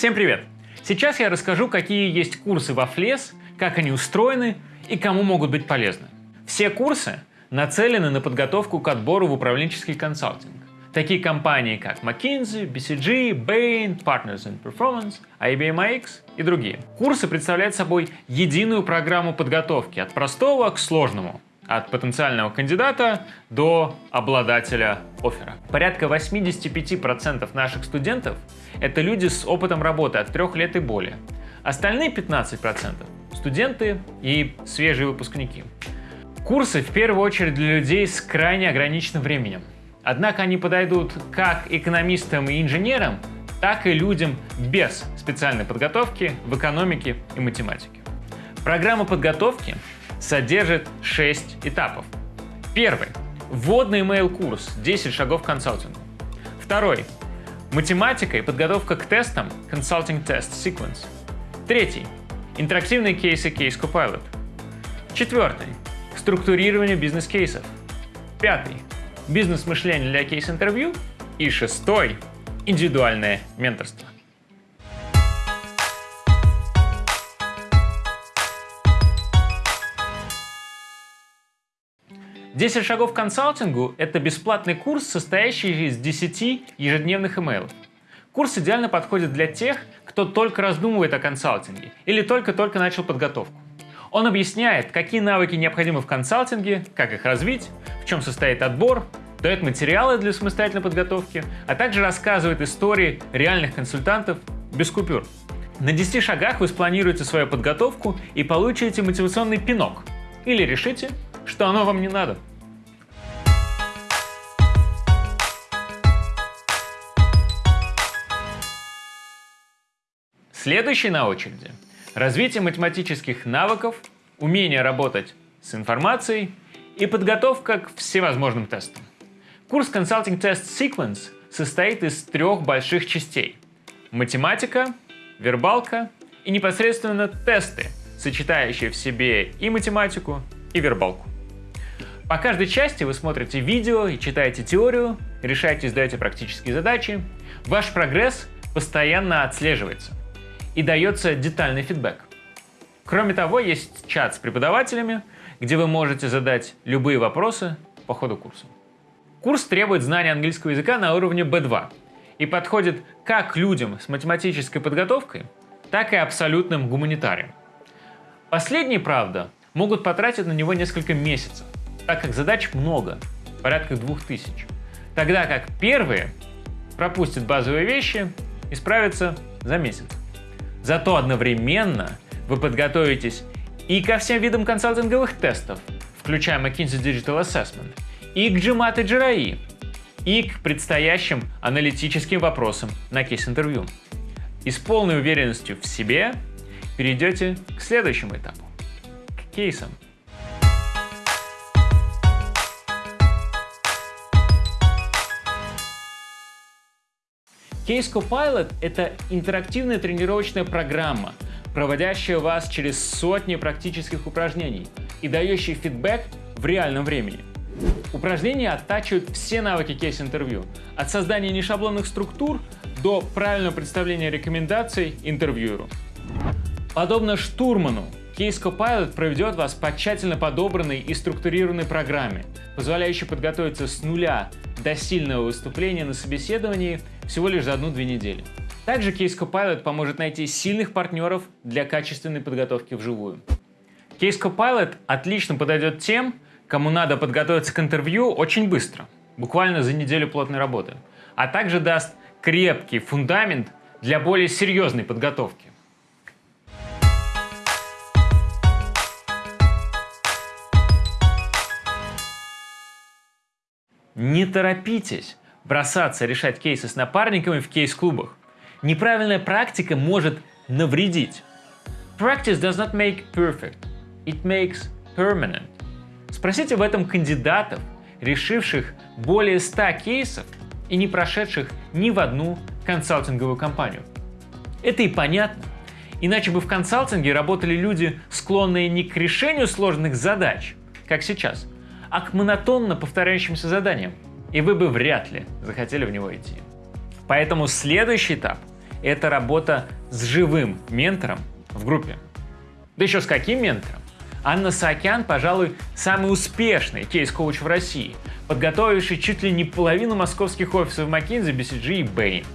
Всем привет! Сейчас я расскажу, какие есть курсы во FLES, как они устроены и кому могут быть полезны. Все курсы нацелены на подготовку к отбору в управленческий консалтинг. Такие компании, как McKinsey, BCG, Bain, Partners in Performance, IBM AX и другие. Курсы представляют собой единую программу подготовки от простого к сложному, от потенциального кандидата до обладателя оффера. Порядка 85% наших студентов – это люди с опытом работы от 3 лет и более. Остальные 15% – студенты и свежие выпускники. Курсы в первую очередь для людей с крайне ограниченным временем. Однако они подойдут как экономистам и инженерам, так и людям без специальной подготовки в экономике и математике. Программа подготовки содержит 6 этапов. Первый – вводный email-курс «10 шагов к консалтингу». Второй – математика и подготовка к тестам Consulting Test Sequence. Третий – интерактивные кейсы Case Copilot. Четвертый – структурирование бизнес-кейсов. Пятый – бизнес-мышление для кейс-интервью. И шестой – индивидуальное менторство. 10 шагов к консалтингу – это бесплатный курс, состоящий из 10 ежедневных имейлов. Курс идеально подходит для тех, кто только раздумывает о консалтинге или только-только начал подготовку. Он объясняет, какие навыки необходимы в консалтинге, как их развить, в чем состоит отбор, дает материалы для самостоятельной подготовки, а также рассказывает истории реальных консультантов без купюр. На 10 шагах вы спланируете свою подготовку и получите мотивационный пинок. Или решите, что оно вам не надо. Следующий на очереди – развитие математических навыков, умение работать с информацией и подготовка к всевозможным тестам. Курс Consulting Test Sequence состоит из трех больших частей – математика, вербалка и непосредственно тесты, сочетающие в себе и математику, и вербалку. По каждой части вы смотрите видео и читаете теорию, решаете и сдаете практические задачи. Ваш прогресс постоянно отслеживается и дается детальный фидбэк. Кроме того, есть чат с преподавателями, где вы можете задать любые вопросы по ходу курса. Курс требует знания английского языка на уровне B2 и подходит как людям с математической подготовкой, так и абсолютным гуманитариям. Последние, правда, могут потратить на него несколько месяцев, так как задач много, порядка 2000. Тогда как первые пропустят базовые вещи и справятся за месяц. Зато одновременно вы подготовитесь и ко всем видам консалтинговых тестов, включая McKinsey Digital Assessment, и к GMAT и GRE, и к предстоящим аналитическим вопросам на кейс-интервью. И с полной уверенностью в себе перейдете к следующему этапу – к кейсам. Case Copilot — это интерактивная тренировочная программа, проводящая вас через сотни практических упражнений и дающая фидбэк в реальном времени. Упражнения оттачивают все навыки кейс-интервью, от создания нешаблонных структур до правильного представления рекомендаций интервьюеру. Подобно штурману, Case Copilot проведет вас по тщательно подобранной и структурированной программе, позволяющей подготовиться с нуля до сильного выступления на собеседовании всего лишь за одну-две недели. Также Case Copilot поможет найти сильных партнеров для качественной подготовки вживую. Case Copilot отлично подойдет тем, кому надо подготовиться к интервью очень быстро, буквально за неделю плотной работы, а также даст крепкий фундамент для более серьезной подготовки. Не торопитесь бросаться решать кейсы с напарниками в кейс-клубах. Неправильная практика может навредить. Practice does not make perfect, it makes permanent. Спросите об этом кандидатов, решивших более 100 кейсов и не прошедших ни в одну консалтинговую компанию. Это и понятно. Иначе бы в консалтинге работали люди, склонные не к решению сложных задач, как сейчас, а к монотонно повторяющимся заданиям, и вы бы вряд ли захотели в него идти. Поэтому следующий этап – это работа с живым ментором в группе. Да еще с каким ментором? Анна Саакян, пожалуй, самый успешный кейс-коуч в России, подготовивший чуть ли не половину московских офисов McKinsey, BCG и Bain.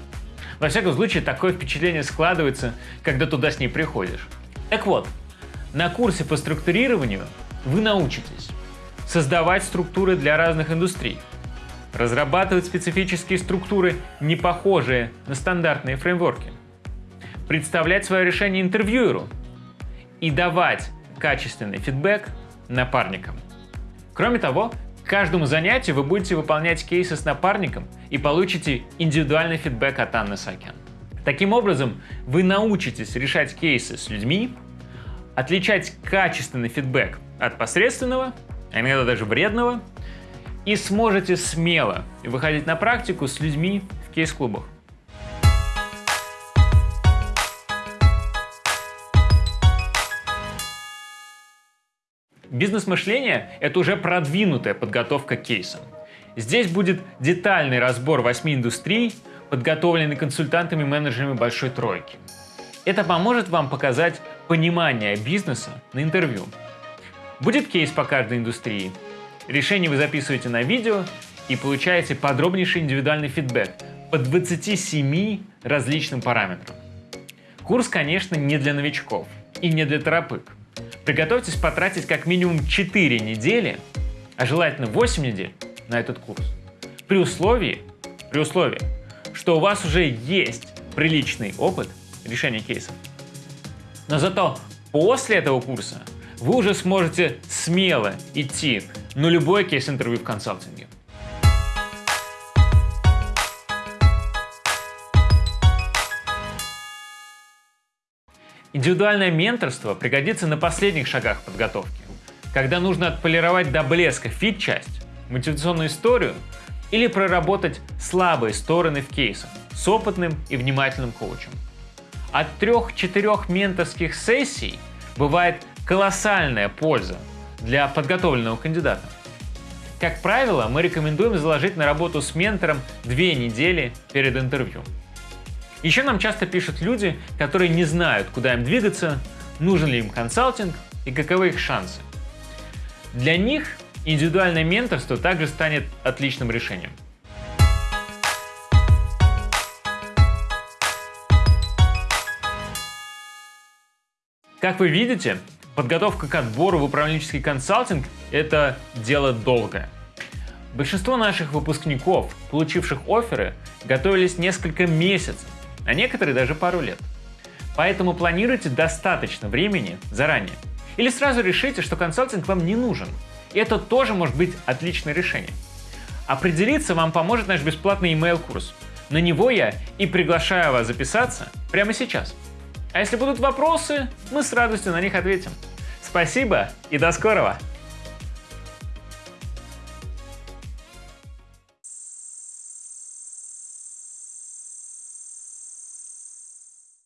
Во всяком случае, такое впечатление складывается, когда туда с ней приходишь. Так вот, на курсе по структурированию вы научитесь создавать структуры для разных индустрий, разрабатывать специфические структуры, не похожие на стандартные фреймворки, представлять свое решение интервьюеру и давать качественный фидбэк напарникам. Кроме того, к каждому занятию вы будете выполнять кейсы с напарником и получите индивидуальный фидбэк от Анны Сакян. Таким образом, вы научитесь решать кейсы с людьми, отличать качественный фидбэк от посредственного, а иногда даже вредного, и сможете смело выходить на практику с людьми в кейс-клубах. Бизнес-мышление – это уже продвинутая подготовка к кейсам. Здесь будет детальный разбор восьми индустрий, подготовленный консультантами и менеджерами большой тройки. Это поможет вам показать понимание бизнеса на интервью. Будет кейс по каждой индустрии. Решение вы записываете на видео и получаете подробнейший индивидуальный фидбэк по 27 различным параметрам. Курс, конечно, не для новичков и не для торопык. Приготовьтесь потратить как минимум 4 недели, а желательно 8 недель на этот курс. При условии, при условии, что у вас уже есть приличный опыт решения кейсов. Но зато после этого курса вы уже сможете смело идти на любой кейс-интервью в консалтинге. Индивидуальное менторство пригодится на последних шагах подготовки, когда нужно отполировать до блеска фит-часть, мотивационную историю или проработать слабые стороны в кейсах с опытным и внимательным коучем. От трех-четырех менторских сессий бывает колоссальная польза для подготовленного кандидата. Как правило, мы рекомендуем заложить на работу с ментором две недели перед интервью. Еще нам часто пишут люди, которые не знают, куда им двигаться, нужен ли им консалтинг и каковы их шансы. Для них индивидуальное менторство также станет отличным решением. Как вы видите, подготовка к отбору в управленческий консалтинг – это дело долгое. Большинство наших выпускников, получивших оферы, готовились несколько месяцев а некоторые даже пару лет. Поэтому планируйте достаточно времени заранее. Или сразу решите, что консалтинг вам не нужен. Это тоже может быть отличное решение. Определиться вам поможет наш бесплатный email-курс. На него я и приглашаю вас записаться прямо сейчас. А если будут вопросы, мы с радостью на них ответим. Спасибо и до скорого!